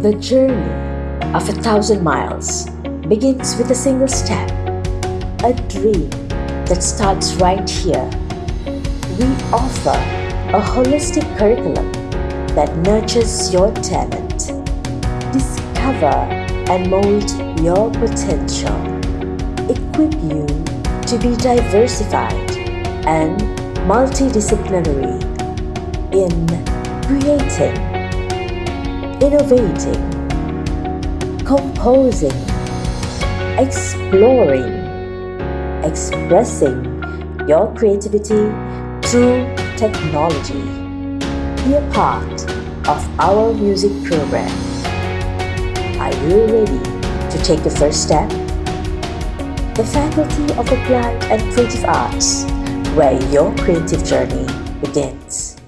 The journey of a thousand miles begins with a single step, a dream that starts right here. We offer a holistic curriculum that nurtures your talent. Discover and mold your potential. Equip you to be diversified and multidisciplinary in creating, innovating, composing, exploring, expressing your creativity through technology. Be a part of our music program. Are you ready to take the first step? The Faculty of Applied and Creative Arts, where your creative journey begins.